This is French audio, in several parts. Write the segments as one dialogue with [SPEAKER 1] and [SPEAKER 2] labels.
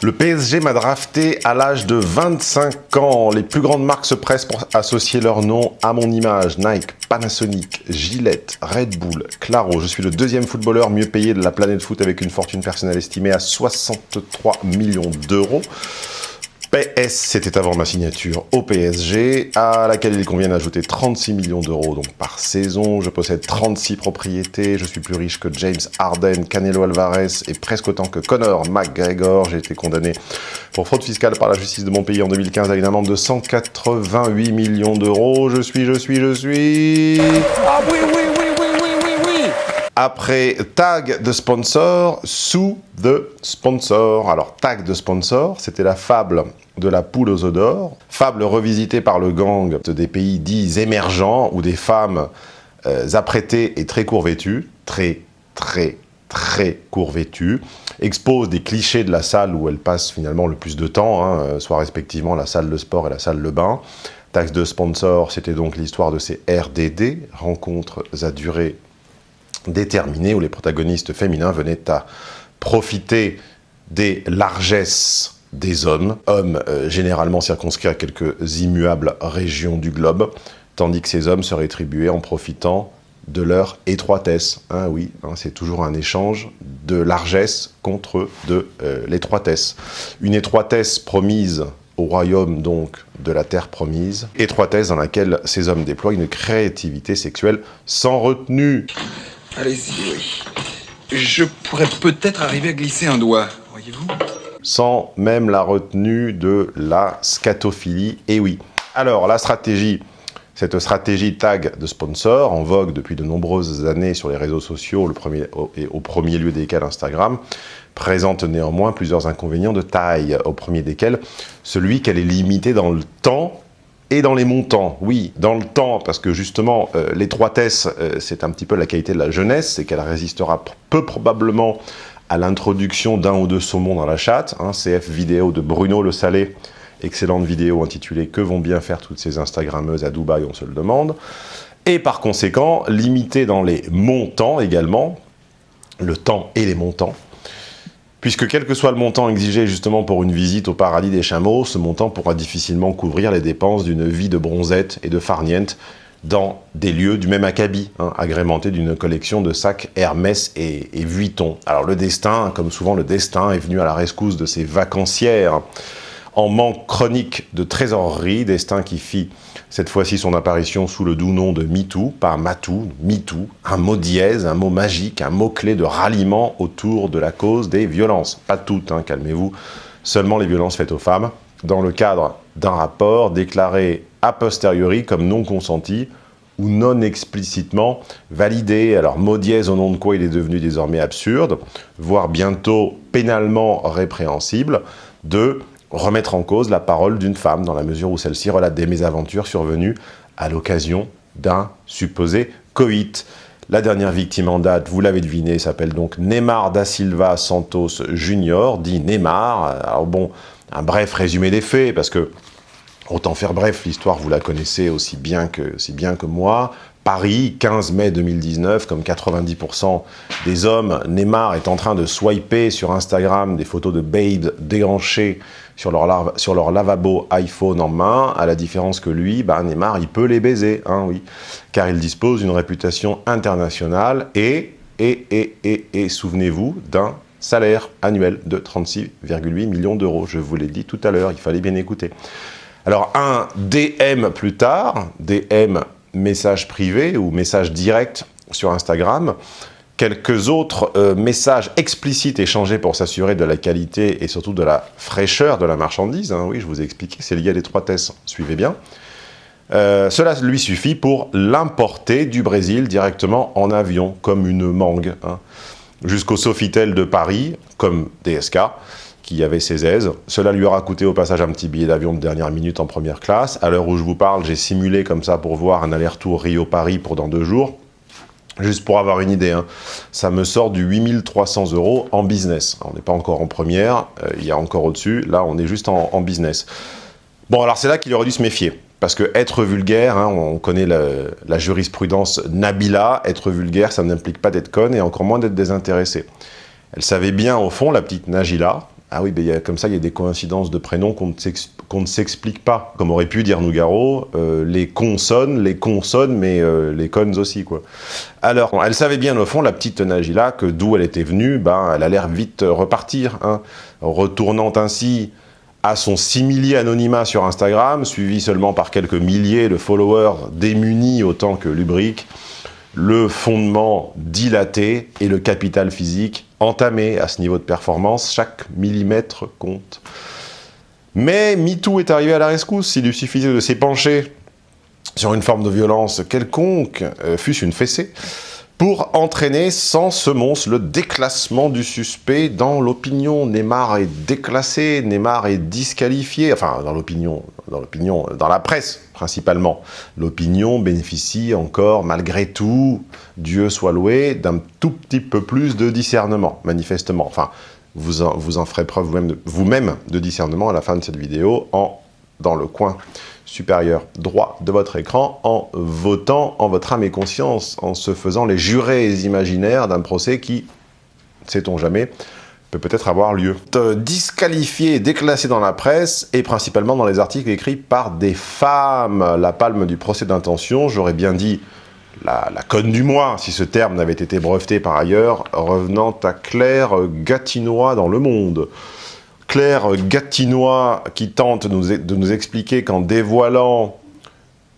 [SPEAKER 1] Le PSG m'a drafté à l'âge de 25 ans. Les plus grandes marques se pressent pour associer leur nom à mon image. Nike, Panasonic, Gillette, Red Bull, Claro. Je suis le deuxième footballeur mieux payé de la planète foot avec une fortune personnelle estimée à 63 millions d'euros. PS, c'était avant ma signature au PSG, à laquelle il convient d'ajouter 36 millions d'euros donc par saison. Je possède 36 propriétés, je suis plus riche que James Harden, Canelo Alvarez et presque autant que Conor McGregor. J'ai été condamné pour fraude fiscale par la justice de mon pays en 2015 avec une amende de 188 millions d'euros. Je suis, je suis, je suis...
[SPEAKER 2] Ah oui, oui, oui
[SPEAKER 1] après tag de sponsor, sous de sponsor. Alors tag de sponsor, c'était la fable de la poule aux œufs d'or, fable revisitée par le gang des pays dits émergents où des femmes euh, apprêtées et très court très très très court vêtues, exposent des clichés de la salle où elles passent finalement le plus de temps, hein, euh, soit respectivement la salle de sport et la salle de bain. Taxe de sponsor, c'était donc l'histoire de ces RDD, rencontres à durée déterminée, où les protagonistes féminins venaient à profiter des largesses des hommes, hommes euh, généralement circonscrits à quelques immuables régions du globe, tandis que ces hommes se rétribuaient en profitant de leur étroitesse. Hein, oui, c'est toujours un échange de largesse contre de euh, l'étroitesse. Une étroitesse promise au royaume donc de la terre promise, étroitesse dans laquelle ces hommes déploient une créativité sexuelle sans retenue.
[SPEAKER 2] Allez-y, oui. Je pourrais peut-être arriver à glisser un doigt, voyez-vous
[SPEAKER 1] sans même la retenue de la scatophilie. Et oui. Alors, la stratégie, cette stratégie tag de sponsor, en vogue depuis de nombreuses années sur les réseaux sociaux, le premier, et au premier lieu desquels Instagram, présente néanmoins plusieurs inconvénients de taille, au premier desquels celui qu'elle est limitée dans le temps et dans les montants, oui, dans le temps, parce que justement, euh, l'étroitesse, euh, c'est un petit peu la qualité de la jeunesse, c'est qu'elle résistera peu probablement à l'introduction d'un ou deux saumons dans la chatte, hein, CF vidéo de Bruno Le Salé, excellente vidéo intitulée « Que vont bien faire toutes ces Instagrammeuses à Dubaï, on se le demande ». Et par conséquent, limité dans les montants également, le temps et les montants, puisque quel que soit le montant exigé justement pour une visite au paradis des chameaux, ce montant pourra difficilement couvrir les dépenses d'une vie de bronzette et de farniente dans des lieux du même acabit, hein, agrémentés d'une collection de sacs Hermès et, Vuitton. Alors le destin, comme souvent le destin, est venu à la rescousse de ces vacancières en manque chronique de trésorerie, destin qui fit cette fois-ci son apparition sous le doux nom de MeToo, pas Matou, MeToo, un mot dièse, un mot magique, un mot-clé de ralliement autour de la cause des violences. Pas toutes, hein, calmez-vous, seulement les violences faites aux femmes, dans le cadre d'un rapport déclaré a posteriori comme non consenti ou non explicitement validé. Alors mot dièse au nom de quoi il est devenu désormais absurde, voire bientôt pénalement répréhensible, de remettre en cause la parole d'une femme dans la mesure où celle-ci relate des mésaventures survenues à l'occasion d'un supposé coït. La dernière victime en date, vous l'avez deviné, s'appelle donc Neymar da Silva Santos Junior, dit Neymar. Alors bon, un bref résumé des faits, parce que Autant faire bref, l'histoire, vous la connaissez aussi bien que, aussi bien que moi. Paris, 15 mai 2019, comme 90% des hommes, Neymar est en train de swiper sur Instagram des photos de babes déhanchées sur leur, lavabo iPhone en main, à la différence que lui, bah, Neymar, il peut les baiser, hein, oui, car il dispose d'une réputation internationale et, et, et, et, et souvenez-vous, d'un salaire annuel de 36,8 millions d'euros. Je vous l'ai dit tout à l'heure, il fallait bien écouter. Alors un DM plus tard, DM message privé ou message direct sur Instagram, quelques autres euh, messages explicites échangés pour s'assurer de la qualité et surtout de la fraîcheur de la marchandise. Hein. oui, je vous ai expliqué, c'est lié à l'étroitesse, suivez bien. Euh, cela lui suffit pour l'importer du Brésil directement en avion, comme une mangue, hein, jusqu'au Sofitel de Paris, comme DSK, qui avait ses aises. Cela lui aura coûté au passage un petit billet d'avion de dernière minute en première classe. À l'heure où je vous parle, j'ai simulé comme ça pour voir un aller-retour Rio-Paris pour dans deux jours. Juste pour avoir une idée, hein. ça me sort du 8300 euros en business. On n'est pas encore en première, euh, il y a encore au-dessus, là on est juste en, business. Bon alors c'est là qu'il aurait dû se méfier, parce que être vulgaire, hein, on connaît la, jurisprudence Nabila, être vulgaire ça n'implique pas d'être conne et encore moins d'être désintéressé. Elle savait bien au fond, la petite Nagila, Ah oui, ben, comme ça, il y a des coïncidences de prénoms qu'on ne s'explique pas. Comme aurait pu dire Nougaro, euh, les consonnes, les consonnes, mais euh, les connes aussi, quoi. Alors, elle savait bien, au fond, la petite Nagila, que d'où elle était venue, ben, elle a l'air vite repartir, hein, retournant ainsi à son simili anonymat sur Instagram, suivi seulement par quelques milliers de followers démunis autant que lubriques, le fondement dilaté et le capital physique entamé à ce niveau de performance. Chaque millimètre compte. Mais MeToo est arrivé à la rescousse. Il lui suffisait de s'épancher sur une forme de violence quelconque, euh, fût-ce une fessée, pour entraîner sans semonce le déclassement du suspect dans l'opinion. Neymar est déclassé, Neymar est disqualifié, enfin dans l'opinion, dans l'opinion, dans la presse principalement. L'opinion bénéficie encore, malgré tout, Dieu soit loué, d'un tout petit peu plus de discernement, manifestement. Enfin, vous en, ferez preuve vous-même de, de discernement à la fin de cette vidéo en dans le coin supérieur droit de votre écran en votant en votre âme et conscience, en se faisant les jurés imaginaires d'un procès qui, sait-on jamais, peut peut-être avoir lieu. Disqualifié déclassé dans la presse, et principalement dans les articles écrits par des femmes. La palme du procès d'intention, j'aurais bien dit la, la, conne du mois, si ce terme n'avait été breveté par ailleurs, revenant à Claire Gatinois dans Le Monde. Claire Gatinois qui tente de nous, expliquer qu'en dévoilant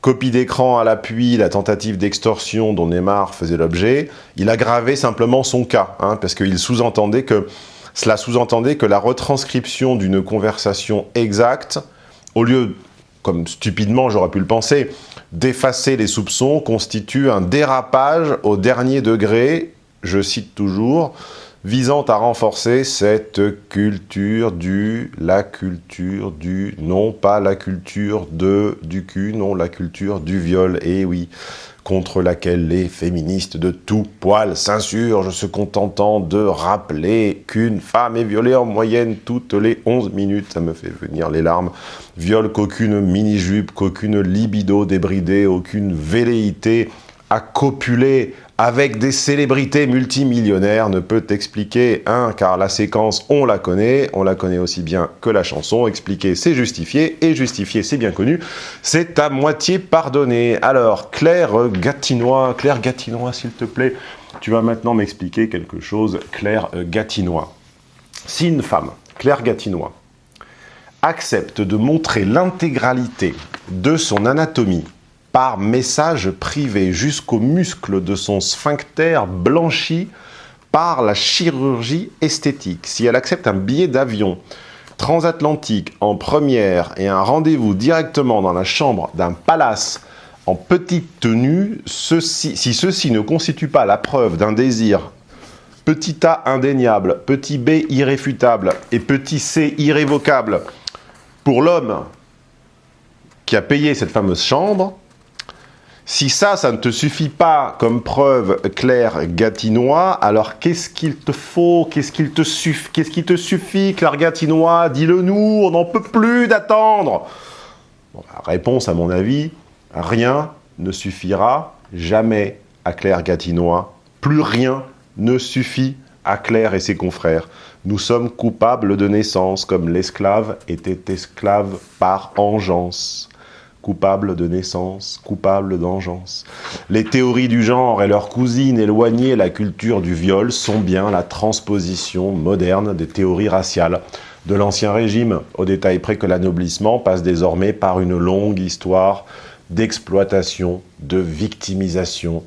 [SPEAKER 1] copie d'écran à l'appui, la tentative d'extorsion dont Neymar faisait l'objet, il aggravait simplement son cas, hein, parce qu'il sous-entendait que cela sous-entendait que la retranscription d'une conversation exacte, au lieu, comme stupidement j'aurais pu le penser, d'effacer les soupçons, constitue un dérapage au dernier degré, je cite toujours, visant à renforcer cette culture du, la culture du, non pas la culture de, du cul, non la culture du viol, et oui, contre laquelle les féministes de tout poil s'insurgent, se contentant de rappeler qu'une femme est violée en moyenne toutes les 11 minutes, ça me fait venir les larmes, viol qu'aucune mini-jupe, qu'aucune libido débridée, aucune velléité à copuler avec des célébrités multimillionnaires ne peut expliquer, un, car la séquence, on la connaît, on la connaît aussi bien que la chanson, expliquer, c'est justifier, et justifier, c'est bien connu, c'est à moitié pardonné. Alors, Claire Gatinois, Claire Gatinois, s'il te plaît, tu vas maintenant m'expliquer quelque chose, Claire Gatinois. Si une femme, Claire Gatinois, accepte de montrer l'intégralité de son anatomie par message privé jusqu'aux muscles de son sphincter blanchi par la chirurgie esthétique. Si elle accepte un billet d'avion transatlantique en première et un rendez-vous directement dans la chambre d'un palace en petite tenue, si ceci ne constitue pas la preuve d'un désir petit a indéniable, petit b irréfutable et petit c irrévocable pour l'homme qui a payé cette fameuse chambre, si ça, ça ne te suffit pas comme preuve claire gatinois, alors qu'est-ce qu'il te faut Qu'est-ce qu'il te, suffit qui te suffit, Claire Gatinois? Dis-le nous, on n'en peut plus d'attendre Réponse à mon avis, rien ne suffira jamais à Claire Gatinois. Plus rien ne suffit à Claire et ses confrères. Nous sommes coupables de naissance, comme l'esclave était esclave par engeance coupable de naissance, coupable d'engeance. Les théories du genre et leurs cousines éloignées la culture du viol sont bien la transposition moderne des théories raciales de l'Ancien Régime, au détail près que l'anoblissement passe désormais par une longue histoire d'exploitation, de victimisation,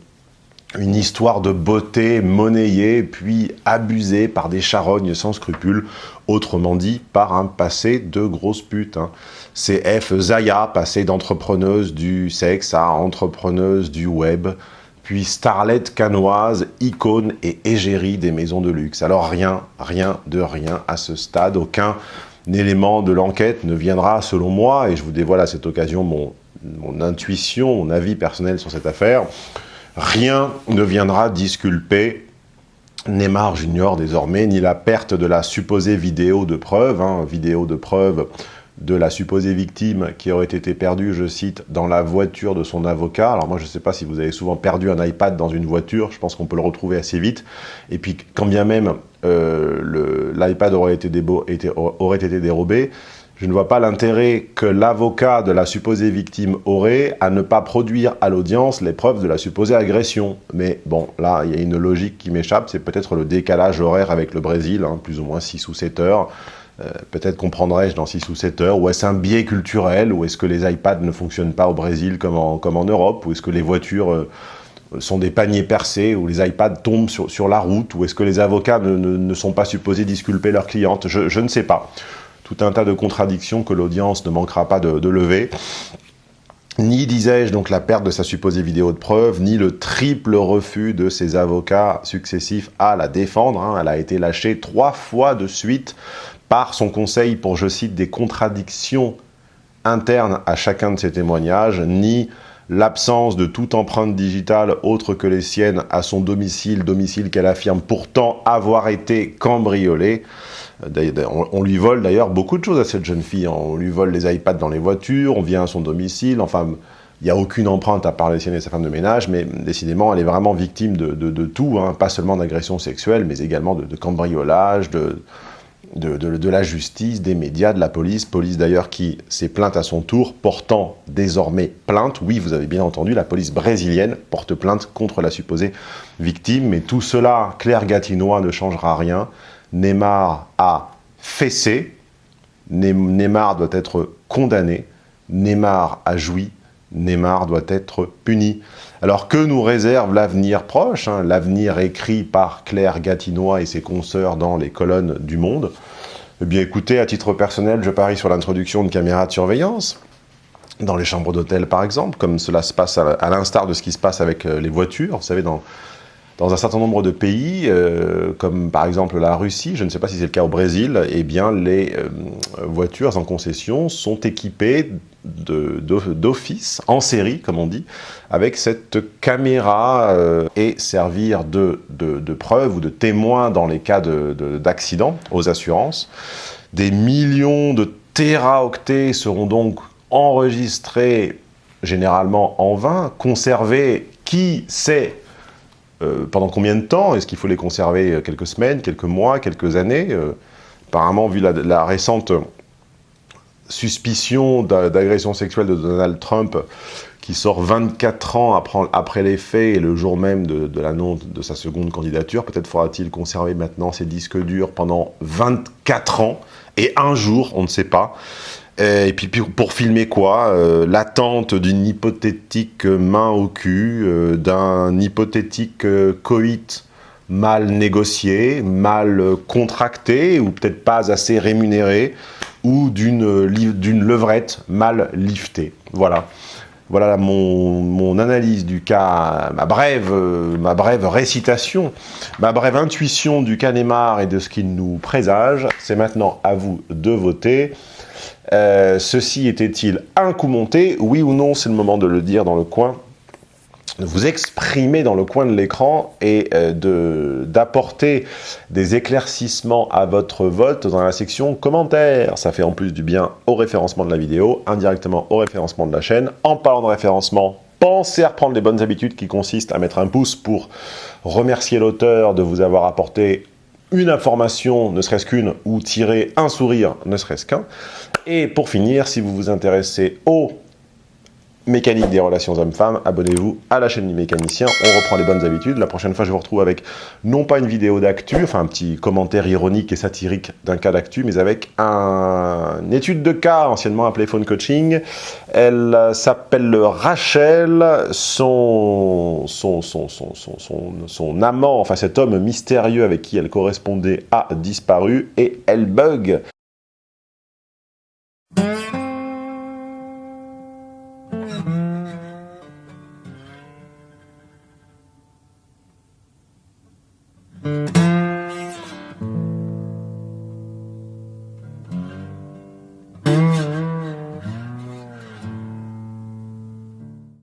[SPEAKER 1] une histoire de beauté monnayée puis abusée par des charognes sans scrupules, autrement dit par un passé de grosse pute. Hein. C'est F. Zaya, passée d'entrepreneuse du sexe à entrepreneuse du web, puis starlet canoise, icône et égérie des maisons de luxe. Alors rien, rien de rien à ce stade, aucun élément de l'enquête ne viendra, selon moi, et je vous dévoile à cette occasion mon intuition, mon avis personnel sur cette affaire, rien ne viendra disculper Neymar Junior désormais, ni la perte de la supposée vidéo de preuve, hein, vidéo de preuve de la supposée victime qui aurait été perdue, je cite, dans la voiture de son avocat. Alors moi, je ne sais pas si vous avez souvent perdu un iPad dans une voiture, je pense qu'on peut le retrouver assez vite. Et puis, quand bien même euh, l'iPad aurait, été aurait été dérobé, je ne vois pas l'intérêt que l'avocat de la supposée victime aurait à ne pas produire à l'audience les preuves de la supposée agression. Mais bon, là, il y a une logique qui m'échappe, c'est peut-être le décalage horaire avec le Brésil, hein, plus ou moins 6 ou 7 heures. Euh, peut-être comprendrais-je dans 6 ou 7 heures, ou est-ce un biais culturel, ou est-ce que les iPads ne fonctionnent pas au Brésil comme en, Europe, ou est-ce que les voitures euh, sont des paniers percés, ou les iPads tombent sur, la route, ou est-ce que les avocats ne, sont pas supposés disculper leurs clientes je, ne sais pas. Tout un tas de contradictions que l'audience ne manquera pas de, lever ni, disais-je, donc la perte de sa supposée vidéo de preuve, ni le triple refus de ses avocats successifs à la défendre. Hein. Elle a été lâchée trois fois de suite par son conseil pour, je cite, des contradictions internes à chacun de ses témoignages, ni l'absence de toute empreinte digitale autre que les siennes à son domicile, domicile qu'elle affirme pourtant avoir été cambriolé. On lui vole d'ailleurs beaucoup de choses à cette jeune fille. On lui vole les iPads dans les voitures, on vient à son domicile, enfin, il n'y a aucune empreinte à part les siennes et sa femme de ménage, mais décidément, elle est vraiment victime de, tout, hein. pas seulement d'agressions sexuelles, mais également de, de cambriolage, de, de, la justice, des médias, de la police, police d'ailleurs qui s'est plainte à son tour, portant désormais plainte, oui vous avez bien entendu, la police brésilienne porte plainte contre la supposée victime, mais tout cela, Claire Gatinois ne changera rien, Neymar a fessé, Neymar doit être condamné, Neymar a joui, Neymar doit être puni. Alors que nous réserve l'avenir proche, hein, l'avenir écrit par Claire Gatinois et ses consoeurs dans les colonnes du Monde Eh bien écoutez, à titre personnel, je parie sur l'introduction de caméras de surveillance, dans les chambres d'hôtel par exemple, comme cela se passe à l'instar de ce qui se passe avec euh, les voitures. Vous savez, dans, dans un certain nombre de pays, euh, comme par exemple la Russie, je ne sais pas si c'est le cas au Brésil, eh bien les euh, voitures en concession sont équipées d'office, en série comme on dit, avec cette caméra euh, et servir de, de, preuve ou de témoin dans les cas d'accident aux assurances. Des millions de téraoctets seront donc enregistrés généralement en vain, conservés, qui sait euh, pendant combien de temps Est-ce qu'il faut les conserver euh, quelques semaines, quelques mois, quelques années euh, Apparemment, vu la, récente suspicion d'agression sexuelle de Donald Trump, qui sort 24 ans après, les faits et le jour même de, de l'annonce de sa seconde candidature, peut-être faudra-t-il conserver maintenant ces disques durs pendant 24 ans, et un jour, on ne sait pas. Euh, et puis pour filmer quoi euh, L'attente d'une hypothétique main au cul, euh, d'un hypothétique coït mal négocié, mal contracté, ou peut-être pas assez rémunéré, ou d'une levrette mal liftée. Voilà. Voilà mon, analyse du cas, ma brève, ma brève récitation, ma brève intuition du cas Neymar et de ce qu'il nous présage. C'est maintenant à vous de voter. Euh, ceci était-il un coup monté? Oui ou non? C'est le moment de le dire dans le coin vous exprimer dans le coin de l'écran et euh, d'apporter des éclaircissements à votre vote dans la section commentaires. Ça fait en plus du bien au référencement de la vidéo, indirectement au référencement de la chaîne. En parlant de référencement, pensez à reprendre les bonnes habitudes qui consistent à mettre un pouce pour remercier l'auteur de vous avoir apporté une information, ne serait-ce qu'une, ou tirer un sourire, ne serait-ce qu'un. Et pour finir, si vous vous intéressez au mécanique des relations hommes-femmes, abonnez-vous à la chaîne du mécanicien, on reprend les bonnes habitudes. La prochaine fois, je vous retrouve avec non pas une vidéo d'actu, enfin un petit commentaire ironique et satirique d'un cas d'actu, mais avec un... une étude de cas, anciennement appelée phone coaching. Elle s'appelle Rachel, son, son, son, son, son, son amant, enfin cet homme mystérieux avec qui elle correspondait a disparu, et elle bug